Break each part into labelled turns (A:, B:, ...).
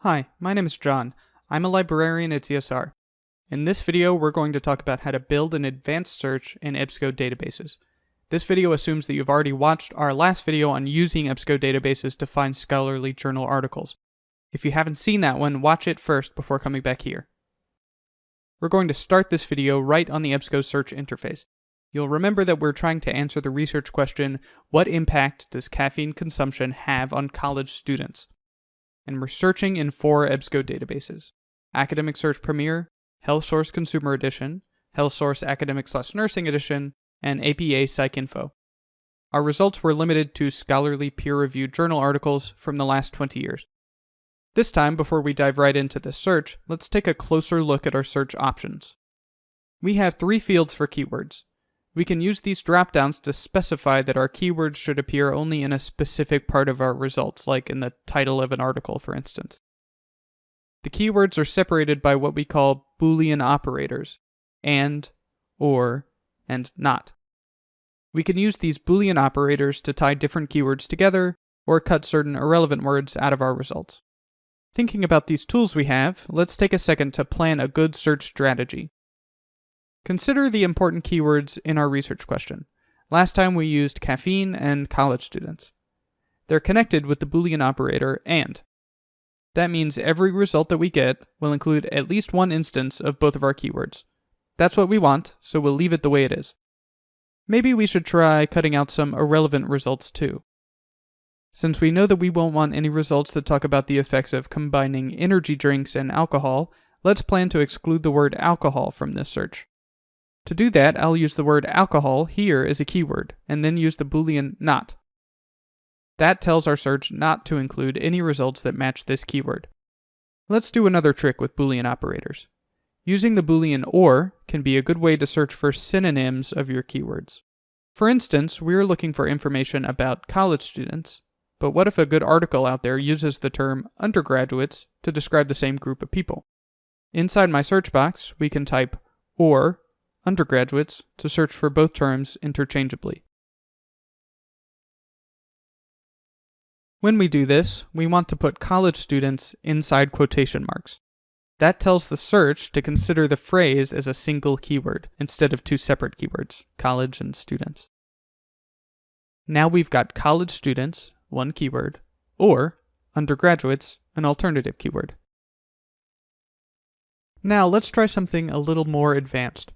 A: Hi, my name is John. I'm a librarian at ZSR. In this video, we're going to talk about how to build an advanced search in EBSCO databases. This video assumes that you've already watched our last video on using EBSCO databases to find scholarly journal articles. If you haven't seen that one, watch it first before coming back here. We're going to start this video right on the EBSCO search interface. You'll remember that we're trying to answer the research question, what impact does caffeine consumption have on college students? And we're searching in four EBSCO databases. Academic Search Premier, Health Source Consumer Edition, Health Source Academic Slash Nursing Edition, and APA PsycInfo. Our results were limited to scholarly peer-reviewed journal articles from the last 20 years. This time, before we dive right into this search, let's take a closer look at our search options. We have three fields for keywords. We can use these dropdowns to specify that our keywords should appear only in a specific part of our results, like in the title of an article, for instance. The keywords are separated by what we call Boolean operators, and, or, and not. We can use these Boolean operators to tie different keywords together, or cut certain irrelevant words out of our results. Thinking about these tools we have, let's take a second to plan a good search strategy. Consider the important keywords in our research question. Last time we used caffeine and college students. They're connected with the Boolean operator AND. That means every result that we get will include at least one instance of both of our keywords. That's what we want, so we'll leave it the way it is. Maybe we should try cutting out some irrelevant results too. Since we know that we won't want any results that talk about the effects of combining energy drinks and alcohol, let's plan to exclude the word alcohol from this search. To do that, I'll use the word alcohol here as a keyword, and then use the boolean not. That tells our search not to include any results that match this keyword. Let's do another trick with boolean operators. Using the boolean OR can be a good way to search for synonyms of your keywords. For instance, we're looking for information about college students, but what if a good article out there uses the term undergraduates to describe the same group of people? Inside my search box, we can type OR undergraduates to search for both terms interchangeably. When we do this, we want to put college students inside quotation marks. That tells the search to consider the phrase as a single keyword instead of two separate keywords, college and students. Now we've got college students, one keyword, or undergraduates, an alternative keyword. Now let's try something a little more advanced.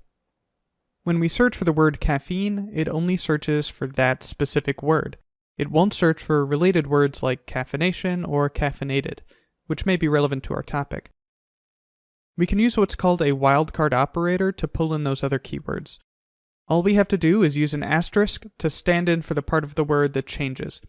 A: When we search for the word caffeine, it only searches for that specific word. It won't search for related words like caffeination or caffeinated, which may be relevant to our topic. We can use what's called a wildcard operator to pull in those other keywords. All we have to do is use an asterisk to stand in for the part of the word that changes.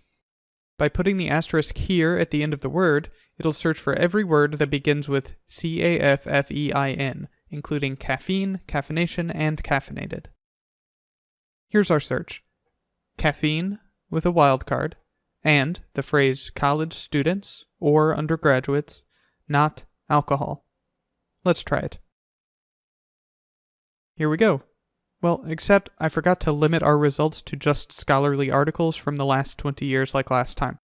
A: By putting the asterisk here at the end of the word, it'll search for every word that begins with C-A-F-F-E-I-N, including caffeine, caffeination, and caffeinated. Here's our search. Caffeine, with a wildcard, and the phrase college students or undergraduates, not alcohol. Let's try it. Here we go. Well, except I forgot to limit our results to just scholarly articles from the last 20 years like last time.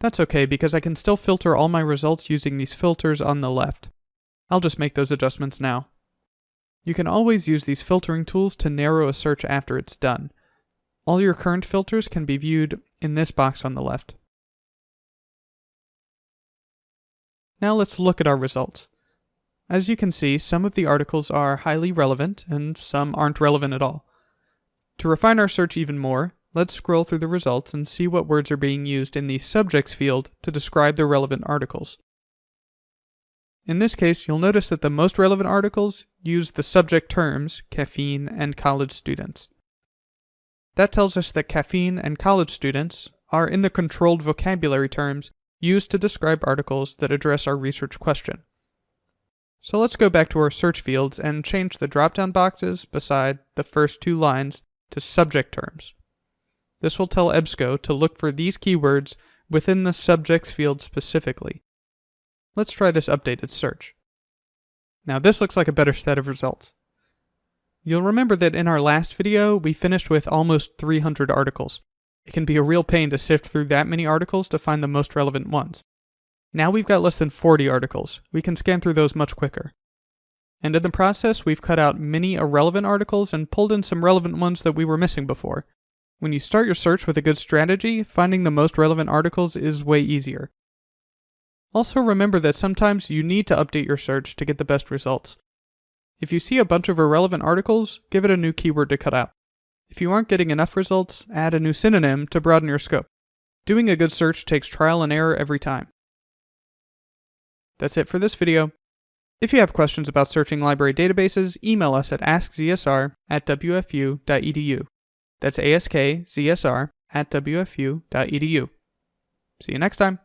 A: That's okay because I can still filter all my results using these filters on the left. I'll just make those adjustments now. You can always use these filtering tools to narrow a search after it's done. All your current filters can be viewed in this box on the left. Now let's look at our results. As you can see, some of the articles are highly relevant and some aren't relevant at all. To refine our search even more, let's scroll through the results and see what words are being used in the subjects field to describe the relevant articles. In this case, you'll notice that the most relevant articles use the subject terms caffeine and college students. That tells us that caffeine and college students are in the controlled vocabulary terms used to describe articles that address our research question. So let's go back to our search fields and change the drop-down boxes beside the first two lines to subject terms. This will tell EBSCO to look for these keywords within the subjects field specifically. Let's try this updated search. Now this looks like a better set of results. You'll remember that in our last video, we finished with almost 300 articles. It can be a real pain to sift through that many articles to find the most relevant ones. Now we've got less than 40 articles. We can scan through those much quicker. And in the process, we've cut out many irrelevant articles and pulled in some relevant ones that we were missing before. When you start your search with a good strategy, finding the most relevant articles is way easier. Also remember that sometimes you need to update your search to get the best results. If you see a bunch of irrelevant articles, give it a new keyword to cut out. If you aren't getting enough results, add a new synonym to broaden your scope. Doing a good search takes trial and error every time. That's it for this video. If you have questions about searching library databases, email us at askzsr at wfu.edu. That's askzsr at wfu.edu. See you next time.